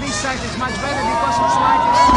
this side is much better because it's lighter.